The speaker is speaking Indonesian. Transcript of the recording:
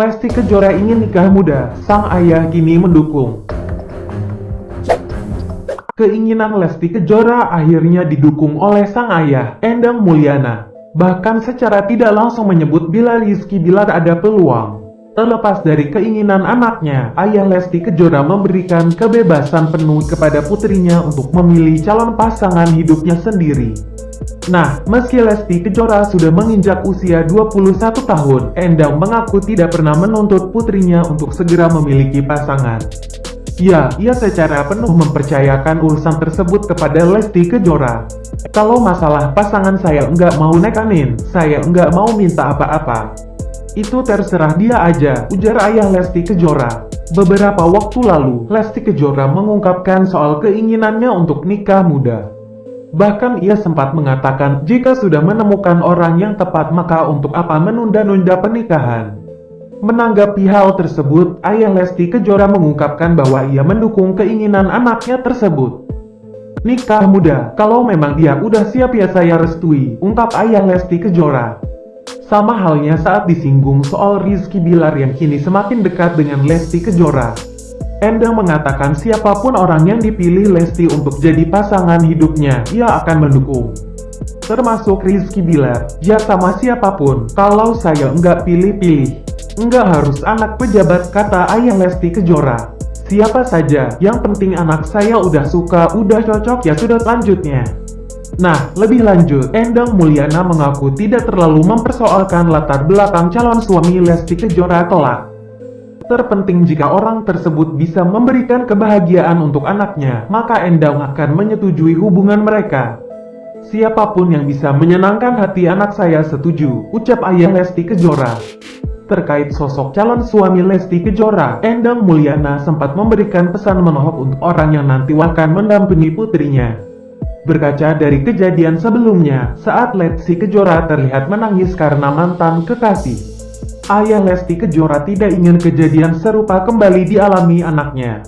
Lesti Kejora ingin nikah muda, sang ayah kini mendukung. Keinginan Lesti Kejora akhirnya didukung oleh sang ayah, Endang Mulyana. Bahkan secara tidak langsung menyebut bila Rizky Bilar ada peluang. Terlepas dari keinginan anaknya, ayah Lesti Kejora memberikan kebebasan penuh kepada putrinya untuk memilih calon pasangan hidupnya sendiri. Nah, meski Lesti Kejora sudah menginjak usia 21 tahun, Endang mengaku tidak pernah menuntut putrinya untuk segera memiliki pasangan. Ya, ia secara penuh mempercayakan urusan tersebut kepada Lesti Kejora. Kalau masalah pasangan saya enggak mau nekanin, saya enggak mau minta apa-apa. Itu terserah dia aja, ujar ayah Lesti Kejora. Beberapa waktu lalu, Lesti Kejora mengungkapkan soal keinginannya untuk nikah muda. Bahkan ia sempat mengatakan jika sudah menemukan orang yang tepat maka untuk apa menunda-nunda pernikahan. Menanggapi hal tersebut, ayah Lesti Kejora mengungkapkan bahwa ia mendukung keinginan anaknya tersebut. Nikah muda, kalau memang dia udah siap ya saya restui, ungkap ayah Lesti Kejora. Sama halnya saat disinggung soal Rizky Bilar yang kini semakin dekat dengan Lesti Kejora. Endang mengatakan siapa pun orang yang dipilih Lesti untuk jadi pasangan hidupnya, ia akan mendukung. Termasuk Rizky Bilar, ya sama siapa pun, kalau saya enggak pilih-pilih. Enggak harus anak pejabat kata ayah Lesti Kejora. Siapa saja, yang penting anak saya udah suka, udah cocok ya sudah lanjutnya. Nah, lebih lanjut, Endang Mulyana mengaku tidak terlalu mempersoalkan latar belakang calon suami Lesti Kejora kelak. Terpenting jika orang tersebut bisa memberikan kebahagiaan untuk anaknya, maka Endang akan menyetujui hubungan mereka. Siapa pun yang bisa menyenangkan hati anak saya setuju, ucap ayah Lesti Kejora. Terkait sosok calon suami Lesti Kejora, Endang Mulyana sempat memberikan pesan menohok untuk orang yang nanti akan mendampingi putrinya. Berkaca dari kejadian sebelumnya, saat Lesti Kejora terlihat menangis karena mantan kekasih ayah Lesti Kejora tidak ingin kejadian serupa kembali dialami anaknya.